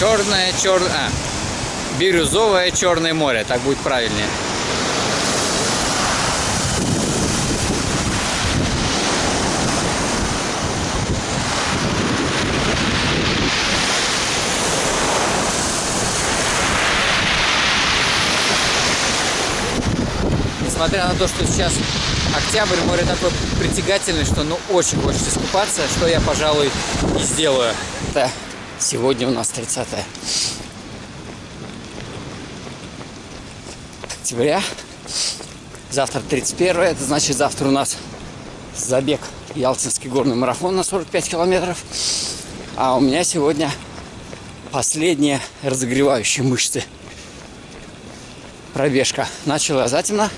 Черное, черное... А, бирюзовое Черное море, так будет правильнее. Несмотря на то, что сейчас октябрь, море такое притягательное, что ну очень хочется искупаться, что я, пожалуй, и сделаю. Это сегодня у нас 30 октября. Завтра 31 это значит завтра у нас забег Ялтинский горный марафон на 45 километров. А у меня сегодня последние разогревающие мышцы. Пробежка. Начала затемно.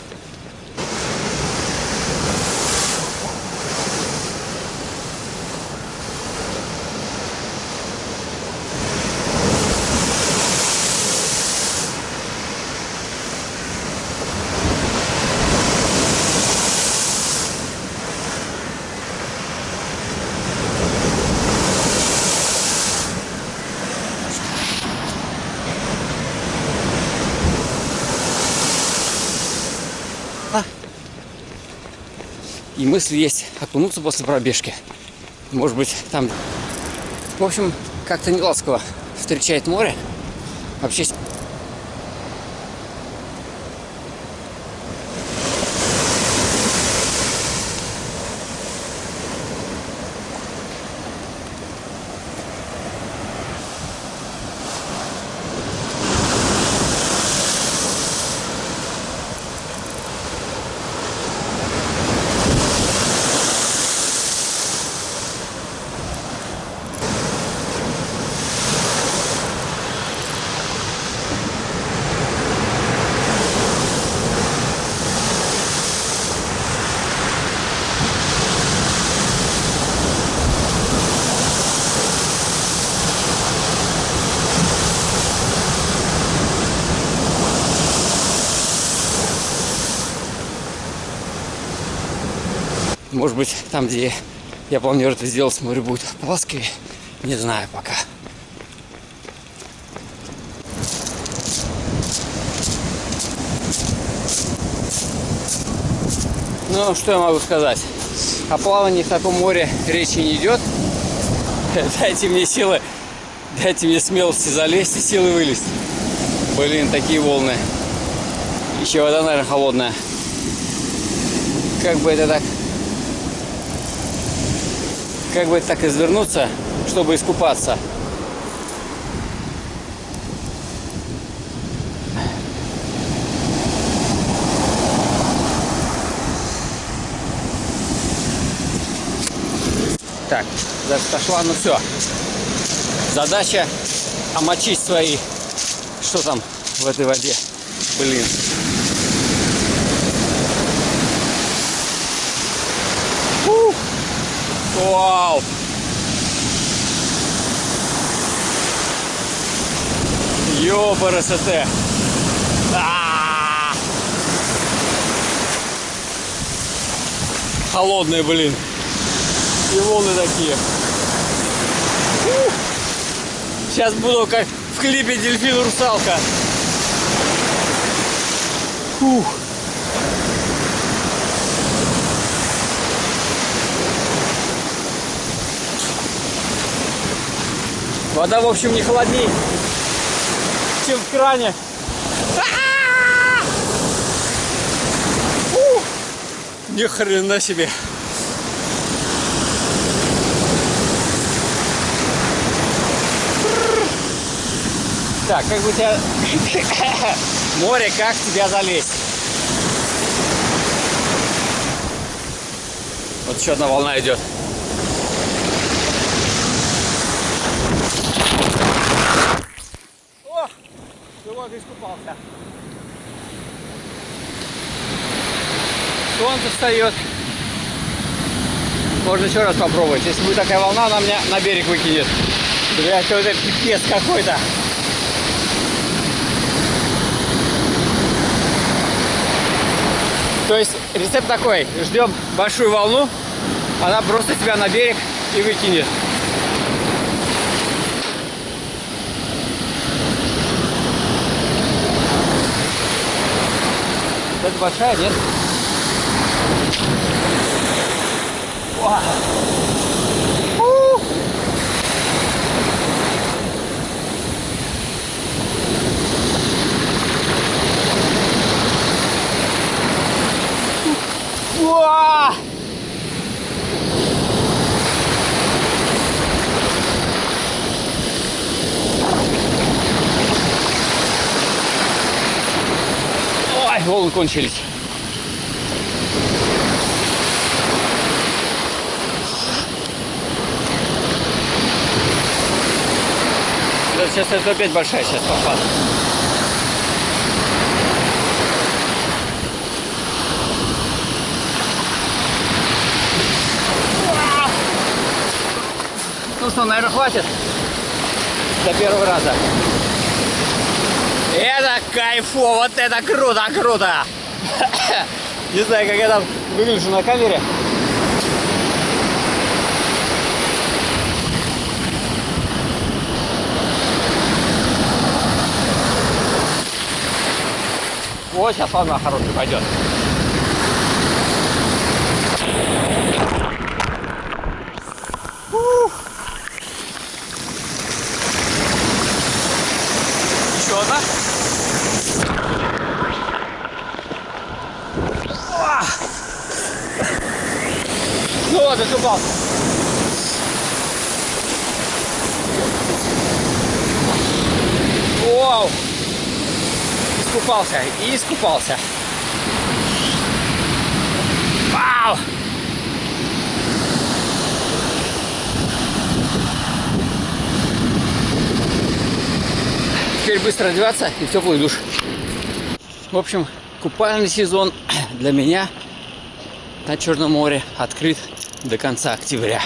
И мысль есть окунуться после пробежки. Может быть, там, в общем, как-то не ласково встречает море. Вообще Может быть, там, где я планирую это сделать, море будет плоское. Не знаю пока. Ну, что я могу сказать? О плавании в таком море речи не идет. Дайте мне силы, дайте мне смелости залезть и силы вылезть. Блин, такие волны. Еще вода, наверное, холодная. Как бы это так как бы так извернуться, чтобы искупаться. Так, зашла, ну все. Задача омочить свои, что там в этой воде. Блин. Вау! Ёпарасоте! Холодные, блин. И волны такие. Сейчас буду как в клипе дельфин русалка. Фух. Вода, в общем, не холодней, чем в кране. Ни хрена себе. Так, как бы тебя... Море, как тебя залезть? Вот еще одна волна идет. Вот искупался. Солнце встает. Можно еще раз попробовать. Если будет такая волна, она меня на берег выкинет. Блять, вот это пипец какой-то. То есть рецепт такой. Ждем большую волну. Она просто тебя на берег и выкинет. Большая, нет? Вау. У. Уа! Ой, волны кончились. Да, сейчас это опять большая, сейчас попаду. Ну что, наверное, хватит до первого раза. Это кайфово, вот это круто, круто! Не знаю, как я там выгляжу на камере. Вот сейчас волна хорошая пойдет. Еще одна. Уа! Ну вот, закупался. Вау! Искупался и искупался. Вау! Теперь быстро одеваться и в теплый душ. В общем, купальный сезон для меня на Черном море открыт до конца октября.